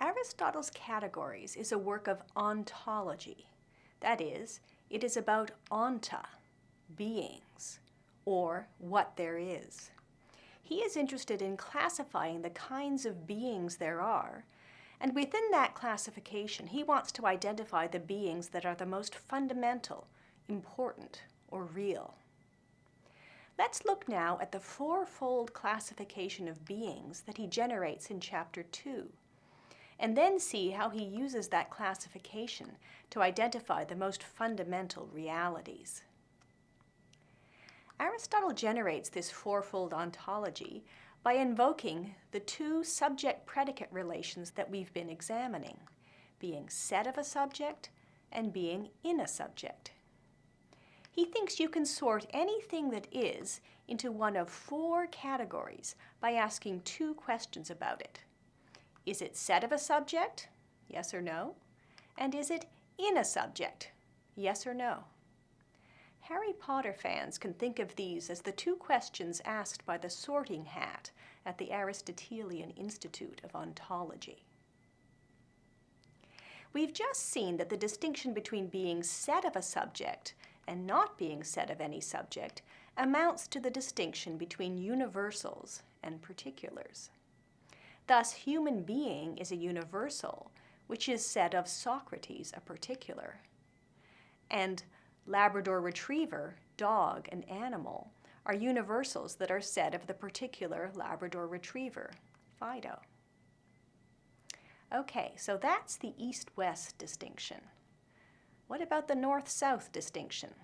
Aristotle's Categories is a work of ontology. That is, it is about onta, beings, or what there is. He is interested in classifying the kinds of beings there are, and within that classification, he wants to identify the beings that are the most fundamental, important, or real. Let's look now at the fourfold classification of beings that he generates in Chapter 2 and then see how he uses that classification to identify the most fundamental realities. Aristotle generates this fourfold ontology by invoking the two subject-predicate relations that we've been examining, being said of a subject and being in a subject. He thinks you can sort anything that is into one of four categories by asking two questions about it. Is it said of a subject? Yes or no? And is it in a subject? Yes or no? Harry Potter fans can think of these as the two questions asked by the sorting hat at the Aristotelian Institute of Ontology. We've just seen that the distinction between being said of a subject and not being said of any subject amounts to the distinction between universals and particulars. Thus, human being is a universal, which is said of Socrates, a particular. And Labrador retriever, dog, and animal are universals that are said of the particular Labrador retriever, Fido. Okay, so that's the east-west distinction. What about the north-south distinction?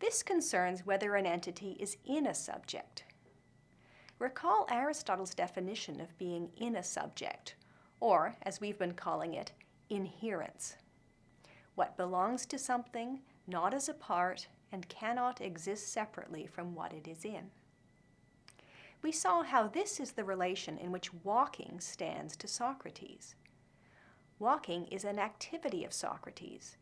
This concerns whether an entity is in a subject. Recall Aristotle's definition of being in a subject, or, as we've been calling it, inherence. What belongs to something, not as a part, and cannot exist separately from what it is in. We saw how this is the relation in which walking stands to Socrates. Walking is an activity of Socrates.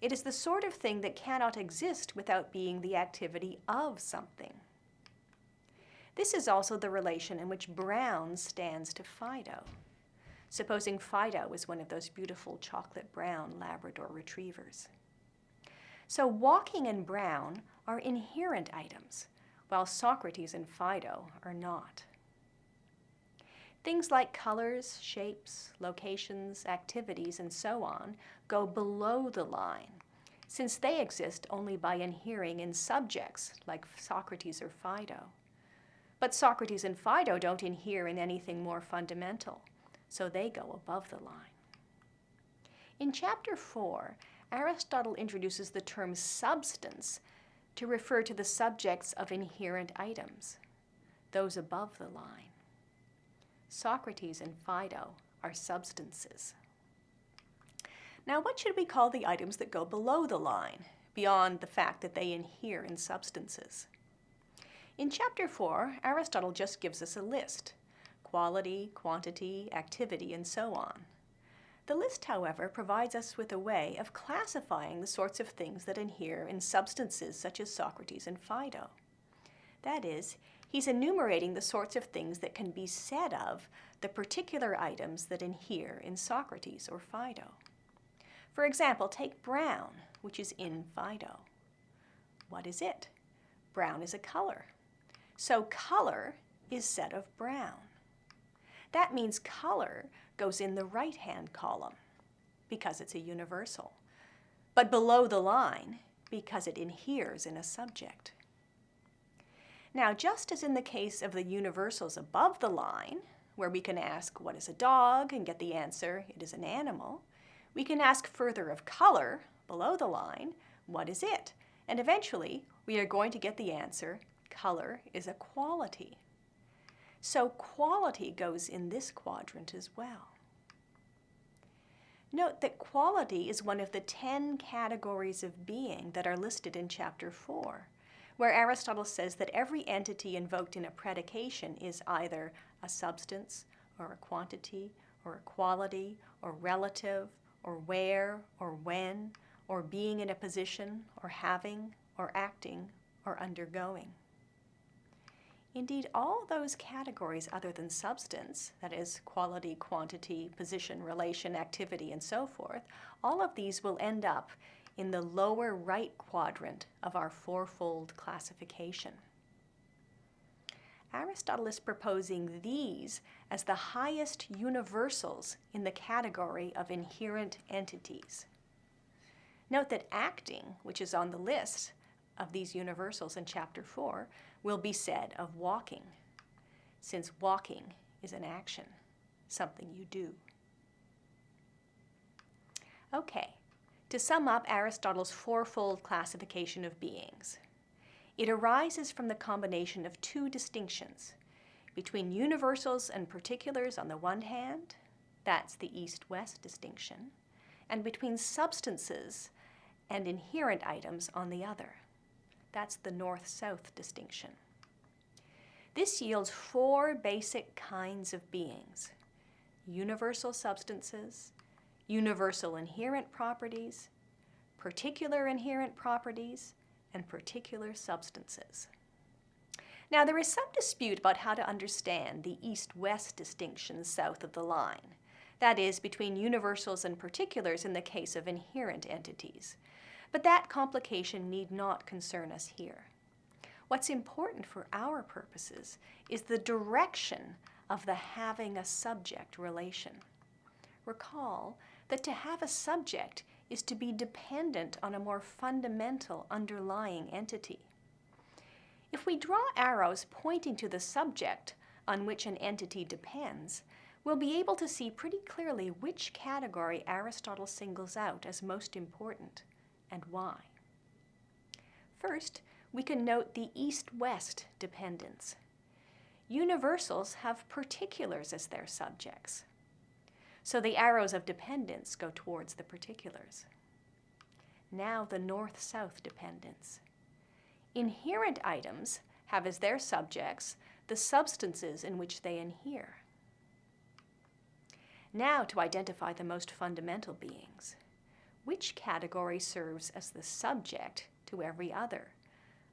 It is the sort of thing that cannot exist without being the activity of something. This is also the relation in which brown stands to Fido. Supposing Fido was one of those beautiful chocolate brown Labrador retrievers. So walking and brown are inherent items, while Socrates and Fido are not. Things like colors, shapes, locations, activities, and so on go below the line, since they exist only by inhering in subjects like Socrates or Fido. But Socrates and Fido don't inhere in anything more fundamental, so they go above the line. In Chapter 4, Aristotle introduces the term substance to refer to the subjects of inherent items, those above the line. Socrates and Fido are substances. Now, what should we call the items that go below the line, beyond the fact that they inhere in substances? In Chapter 4, Aristotle just gives us a list, quality, quantity, activity, and so on. The list, however, provides us with a way of classifying the sorts of things that inhere in substances such as Socrates and Fido. That is, he's enumerating the sorts of things that can be said of the particular items that inhere in Socrates or Fido. For example, take brown, which is in Fido. What is it? Brown is a color. So color is said of brown. That means color goes in the right-hand column because it's a universal, but below the line because it inheres in a subject. Now, just as in the case of the universals above the line, where we can ask, what is a dog, and get the answer, it is an animal, we can ask further of color, below the line, what is it? And eventually, we are going to get the answer, color is a quality. So quality goes in this quadrant as well. Note that quality is one of the 10 categories of being that are listed in Chapter 4, where Aristotle says that every entity invoked in a predication is either a substance, or a quantity, or a quality, or relative, or where, or when, or being in a position, or having, or acting, or undergoing. Indeed, all those categories other than substance, that is, quality, quantity, position, relation, activity, and so forth, all of these will end up in the lower right quadrant of our fourfold classification. Aristotle is proposing these as the highest universals in the category of inherent entities. Note that acting, which is on the list of these universals in Chapter 4, will be said of walking, since walking is an action, something you do. Okay, to sum up Aristotle's fourfold classification of beings, it arises from the combination of two distinctions between universals and particulars on the one hand, that's the east-west distinction, and between substances and inherent items on the other. That's the north-south distinction. This yields four basic kinds of beings. Universal substances, universal inherent properties, particular inherent properties, and particular substances. Now, there is some dispute about how to understand the east-west distinction south of the line, that is, between universals and particulars in the case of inherent entities. But that complication need not concern us here. What's important for our purposes is the direction of the having a subject relation. Recall that to have a subject is to be dependent on a more fundamental underlying entity. If we draw arrows pointing to the subject on which an entity depends, we'll be able to see pretty clearly which category Aristotle singles out as most important and why. First, we can note the east-west dependence. Universals have particulars as their subjects. So the arrows of dependence go towards the particulars. Now the north-south dependence. Inherent items have as their subjects the substances in which they inhere. Now to identify the most fundamental beings which category serves as the subject to every other,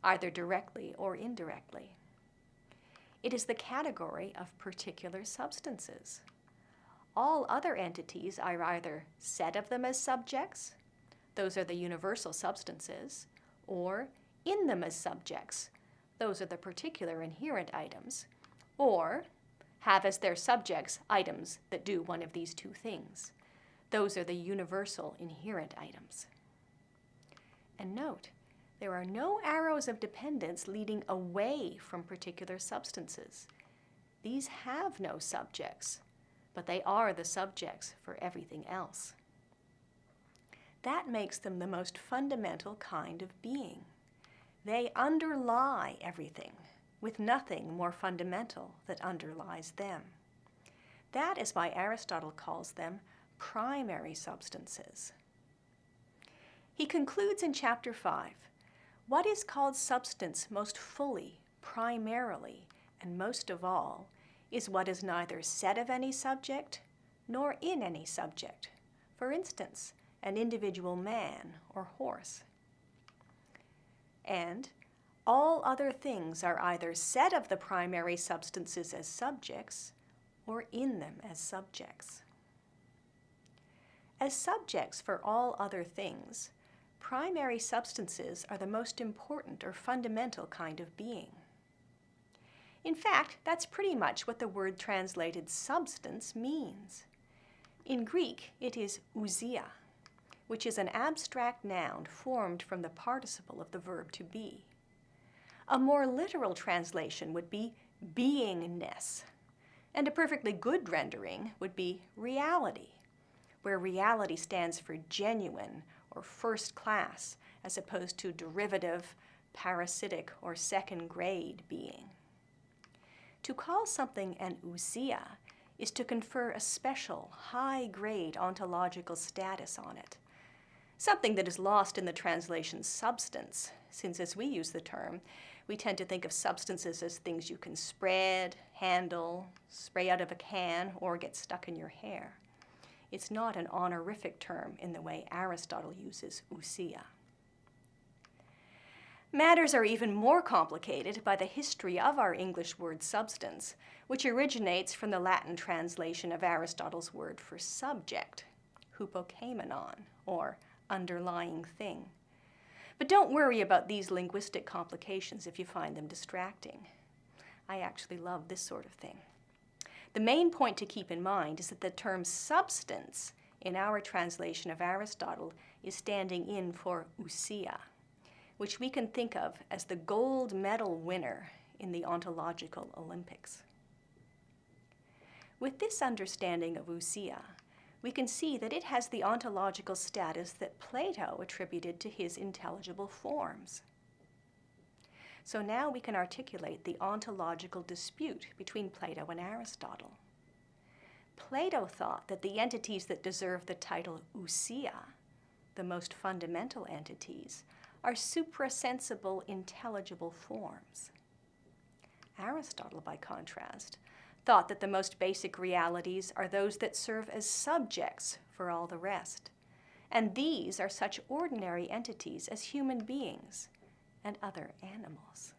either directly or indirectly. It is the category of particular substances. All other entities are either said of them as subjects, those are the universal substances, or in them as subjects, those are the particular inherent items, or have as their subjects items that do one of these two things. Those are the universal inherent items. And note, there are no arrows of dependence leading away from particular substances. These have no subjects, but they are the subjects for everything else. That makes them the most fundamental kind of being. They underlie everything, with nothing more fundamental that underlies them. That is why Aristotle calls them primary substances. He concludes in chapter 5, what is called substance most fully, primarily, and most of all, is what is neither said of any subject nor in any subject. For instance, an individual man or horse. And all other things are either said of the primary substances as subjects or in them as subjects. As subjects for all other things, primary substances are the most important or fundamental kind of being. In fact, that's pretty much what the word translated substance means. In Greek, it is ousia, which is an abstract noun formed from the participle of the verb to be. A more literal translation would be beingness, and a perfectly good rendering would be reality where reality stands for genuine or first class, as opposed to derivative, parasitic, or second grade being. To call something an ousia is to confer a special, high-grade ontological status on it, something that is lost in the translation substance, since as we use the term, we tend to think of substances as things you can spread, handle, spray out of a can, or get stuck in your hair. It's not an honorific term in the way Aristotle uses ousia. Matters are even more complicated by the history of our English word substance, which originates from the Latin translation of Aristotle's word for subject, hupokeimenon, or underlying thing. But don't worry about these linguistic complications if you find them distracting. I actually love this sort of thing. The main point to keep in mind is that the term substance in our translation of Aristotle is standing in for ousia, which we can think of as the gold medal winner in the ontological Olympics. With this understanding of ousia, we can see that it has the ontological status that Plato attributed to his intelligible forms. So now we can articulate the ontological dispute between Plato and Aristotle. Plato thought that the entities that deserve the title ousia, the most fundamental entities, are suprasensible intelligible forms. Aristotle, by contrast, thought that the most basic realities are those that serve as subjects for all the rest. And these are such ordinary entities as human beings, and other animals.